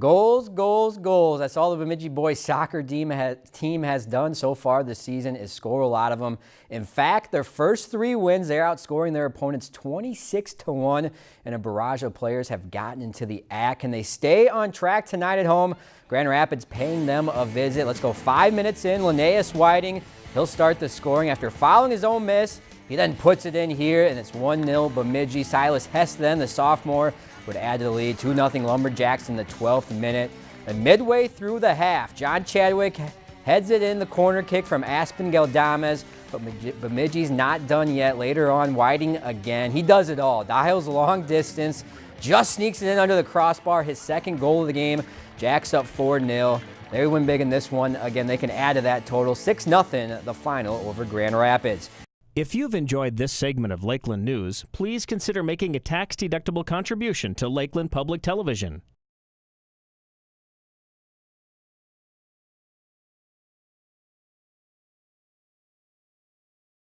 Goals, goals, goals. That's all the Bemidji boys soccer team has, done so far this season is score a lot of them. In fact, their first three wins, they're outscoring their opponents 26 to 1, and a barrage of players have gotten into the act. Can they stay on track tonight at home? Grand Rapids paying them a visit. Let's go five minutes in. Linnaeus Whiting, he'll start the scoring after following his own miss. He then puts it in here, and it's 1-0 Bemidji. Silas Hess then, the sophomore, would add to the lead. 2-0 Lumberjacks in the 12th minute. And midway through the half, John Chadwick heads it in the corner kick from Aspen Galdames, but Bemidji's not done yet. Later on, Whiting again. He does it all. Dials long distance, just sneaks it in under the crossbar. His second goal of the game. Jacks up 4-0. They win big in this one. Again, they can add to that total. 6-0 the final over Grand Rapids. If you've enjoyed this segment of Lakeland News, please consider making a tax-deductible contribution to Lakeland Public Television.